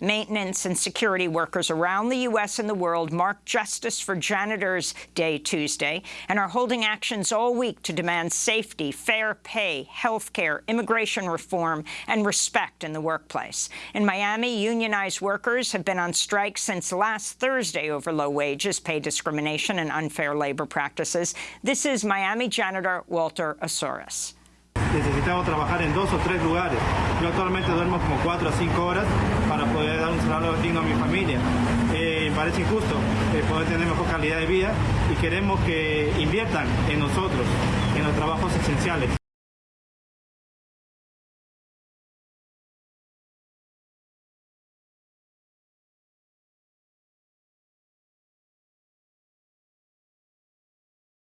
Maintenance and security workers around the U.S. and the world marked Justice for Janitors Day Tuesday and are holding actions all week to demand safety, fair pay, health care, immigration reform, and respect in the workplace. In Miami, unionized workers have been on strike since last Thursday over low wages, pay discrimination, and unfair labor practices. This is Miami janitor Walter Azores. necesitamos trabajar en dos o tres lugares. Yo actualmente duermo como cuatro cinco horas poder dar un salario digno a mi familia. Eh, parece injusto eh, poder tener mejor calidad de vida y queremos que inviertan en nosotros, en los trabajos esenciales.